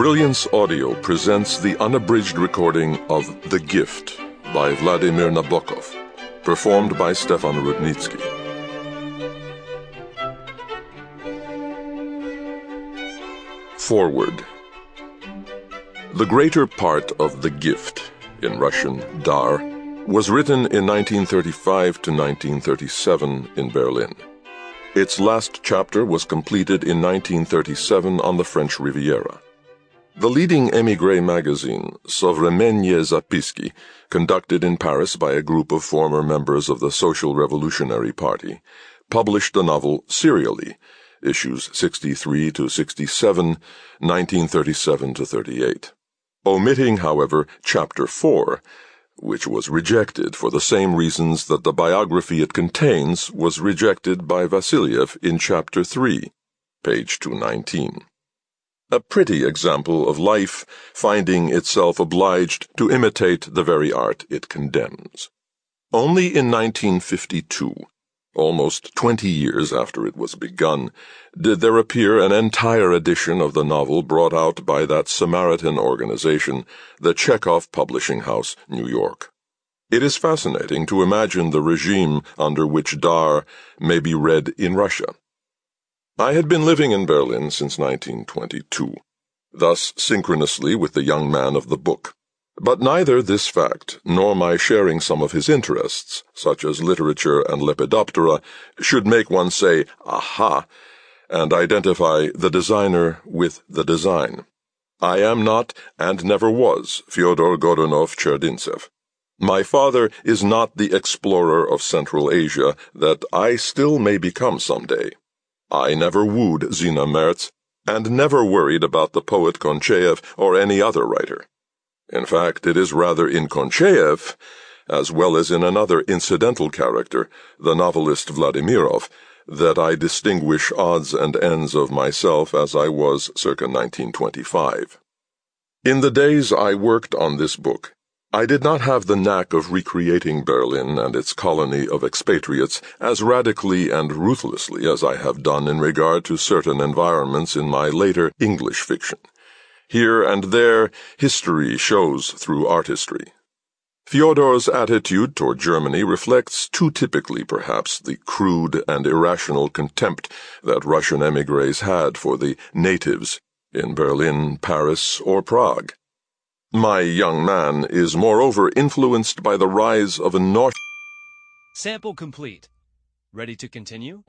Brilliance Audio presents the unabridged recording of The Gift by Vladimir Nabokov, performed by Stefan Rudnicki. Foreword The greater part of The Gift, in Russian Dar, was written in 1935 to 1937 in Berlin. Its last chapter was completed in 1937 on the French Riviera. The leading émigré magazine, Sovremennye Zapiski, conducted in Paris by a group of former members of the Social Revolutionary Party, published the novel serially, issues 63 to 67, 1937 to 38. Omitting, however, chapter 4, which was rejected for the same reasons that the biography it contains was rejected by Vassiliev in chapter 3, page 219 a pretty example of life finding itself obliged to imitate the very art it condemns. Only in 1952, almost twenty years after it was begun, did there appear an entire edition of the novel brought out by that Samaritan organization, the Chekhov Publishing House, New York. It is fascinating to imagine the regime under which Dar may be read in Russia. I had been living in Berlin since 1922, thus synchronously with the young man of the book. But neither this fact, nor my sharing some of his interests, such as literature and Lepidoptera, should make one say, aha, and identify the designer with the design. I am not, and never was, Fyodor Godunov Cherdyntsev. My father is not the explorer of Central Asia that I still may become some day. I never wooed Zina Merz, and never worried about the poet Koncheyev or any other writer. In fact, it is rather in Koncheyev, as well as in another incidental character, the novelist Vladimirov, that I distinguish odds and ends of myself as I was circa 1925. In the days I worked on this book, I did not have the knack of recreating Berlin and its colony of expatriates as radically and ruthlessly as I have done in regard to certain environments in my later English fiction. Here and there, history shows through artistry. Fyodor's attitude toward Germany reflects too typically, perhaps, the crude and irrational contempt that Russian emigres had for the natives in Berlin, Paris, or Prague. My young man is moreover influenced by the rise of a North. Sample complete. Ready to continue?